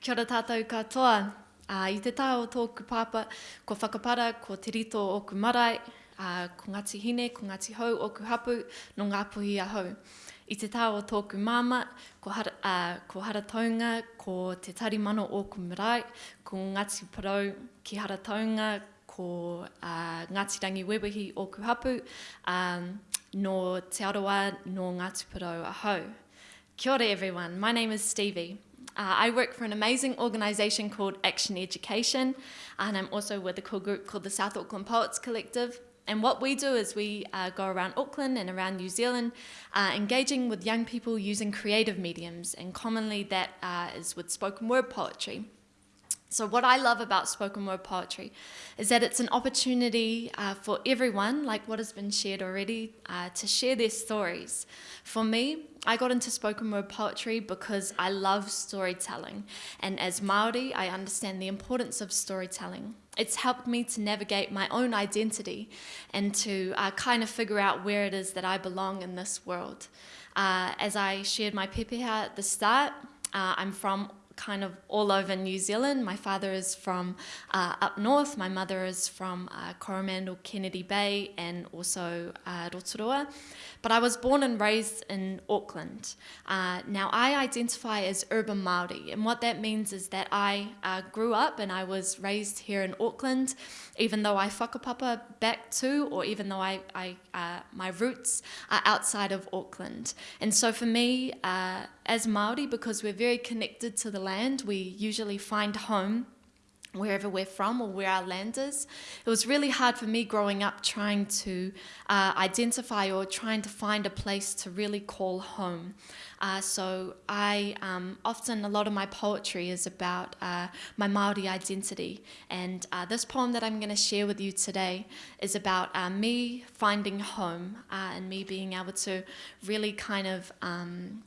Kia ora tātou katoa. Uh, I te tā tōku pāpa, ko whakapara, ko te rito o ku marae, uh, ko Ngāti Hine, ko Ngāti Hau, o ku hapu, no ngā puhi a hau. I te tā o tōku māma, ko, har, uh, ko Harataunga, ko te tarimano o ku marae, ko Ngāti Parau ki Harataunga, ko uh, Ngāti Rangi Wewahi o ku hapu, um, no Te Aroa, no Ngāti Parau a hau. Kia ora everyone, my name is Stevie. Uh, I work for an amazing organisation called Action Education, and I'm also with a cool group called the South Auckland Poets Collective. And what we do is we uh, go around Auckland and around New Zealand, uh, engaging with young people using creative mediums, and commonly that uh, is with spoken word poetry. So, what I love about spoken word poetry is that it's an opportunity uh, for everyone, like what has been shared already, uh, to share their stories. For me, I got into spoken word poetry because I love storytelling, and as Maori, I understand the importance of storytelling. It's helped me to navigate my own identity and to uh, kind of figure out where it is that I belong in this world. Uh, as I shared my pepeha at the start, uh, I'm from kind of all over New Zealand. My father is from uh, up north, my mother is from uh, Coromandel, Kennedy Bay, and also uh, Rotorua. But I was born and raised in Auckland. Uh, now, I identify as urban Māori, and what that means is that I uh, grew up and I was raised here in Auckland, even though I whakapapa back to, or even though I, I uh, my roots are outside of Auckland. And so for me, uh, as Māori, because we're very connected to the land, we usually find home wherever we're from or where our land is. It was really hard for me growing up trying to uh, identify or trying to find a place to really call home. Uh, so I um, often, a lot of my poetry is about uh, my Māori identity. And uh, this poem that I'm going to share with you today is about uh, me finding home uh, and me being able to really kind of um,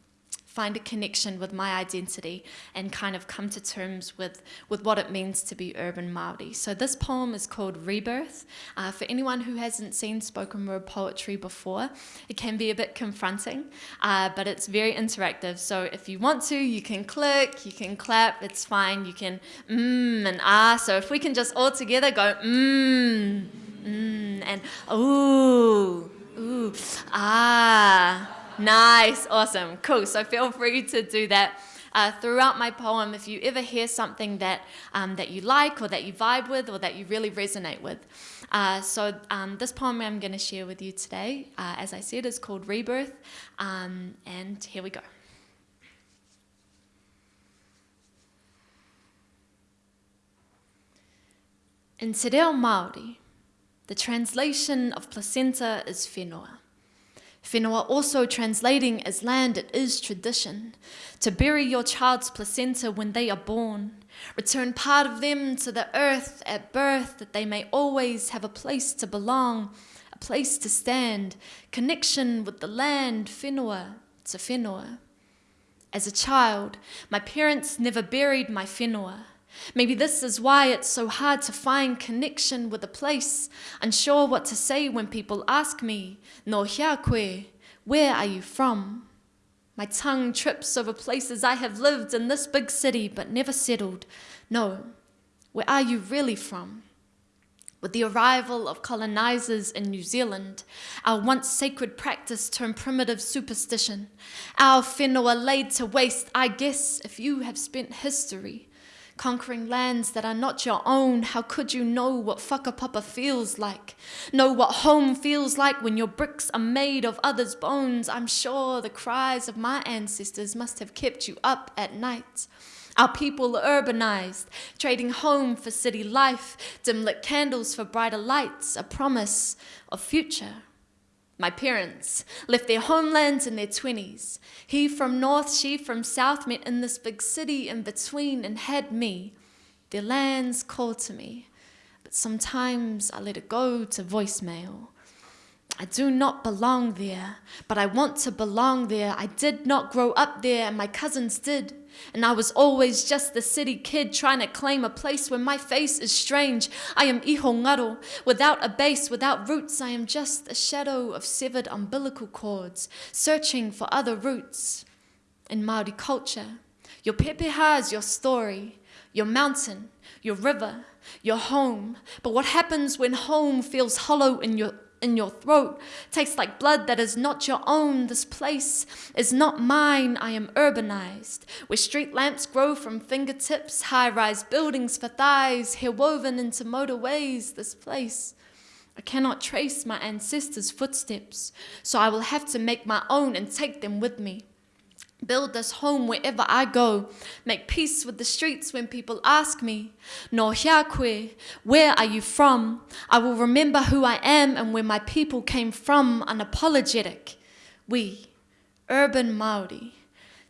find a connection with my identity and kind of come to terms with, with what it means to be urban Māori. So this poem is called Rebirth. Uh, for anyone who hasn't seen spoken word poetry before, it can be a bit confronting, uh, but it's very interactive. So if you want to, you can click, you can clap, it's fine. You can mmm and ah. So if we can just all together go mmm, mmm, and ooh, ooh, ah. Nice, awesome, cool. So feel free to do that. Uh, throughout my poem, if you ever hear something that, um, that you like or that you vibe with or that you really resonate with. Uh, so um, this poem I'm going to share with you today, uh, as I said, is called Rebirth. Um, and here we go. In Te Reo Māori, the translation of placenta is whenua. Whenua also translating as land, it is tradition. To bury your child's placenta when they are born. Return part of them to the earth at birth that they may always have a place to belong, a place to stand, connection with the land, whenua to whenua. As a child, my parents never buried my whenua. Maybe this is why it's so hard to find connection with a place, unsure what to say when people ask me, No hia koe, where are you from? My tongue trips over places I have lived in this big city but never settled. No, where are you really from? With the arrival of colonizers in New Zealand, our once sacred practice turned primitive superstition. Our whenua laid to waste, I guess, if you have spent history conquering lands that are not your own, how could you know what whakapapa feels like? Know what home feels like when your bricks are made of others' bones? I'm sure the cries of my ancestors must have kept you up at night. Our people urbanized, trading home for city life, dim lit candles for brighter lights, a promise of future. My parents left their homelands in their 20s. He from north, she from south, met in this big city in between and had me. Their lands called to me, but sometimes I let it go to voicemail. I do not belong there, but I want to belong there. I did not grow up there, and my cousins did. And I was always just the city kid trying to claim a place where my face is strange. I am iho ngaro, without a base, without roots. I am just a shadow of severed umbilical cords, searching for other roots. In Māori culture, Your pepeha is your story, your mountain, your river, your home. But what happens when home feels hollow in your in your throat tastes like blood that is not your own. This place is not mine. I am urbanized, where street lamps grow from fingertips, high rise buildings for thighs, hair woven into motorways. This place. I cannot trace my ancestors' footsteps, so I will have to make my own and take them with me. Build this home wherever I go. Make peace with the streets when people ask me, No hiakwe, where are you from? I will remember who I am and where my people came from, unapologetic. We, urban Maori,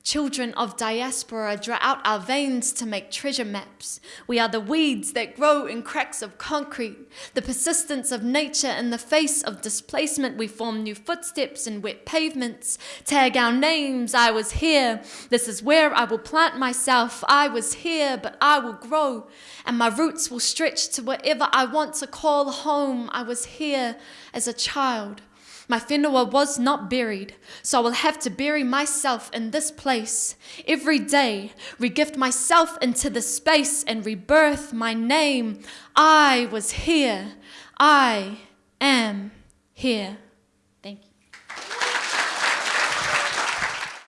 Children of diaspora draw out our veins to make treasure maps. We are the weeds that grow in cracks of concrete, the persistence of nature in the face of displacement. We form new footsteps in wet pavements, tag our names. I was here. This is where I will plant myself. I was here, but I will grow, and my roots will stretch to whatever I want to call home. I was here as a child. My whenua was not buried, so I will have to bury myself in this place. Every day, regift myself into the space and rebirth my name. I was here. I am here.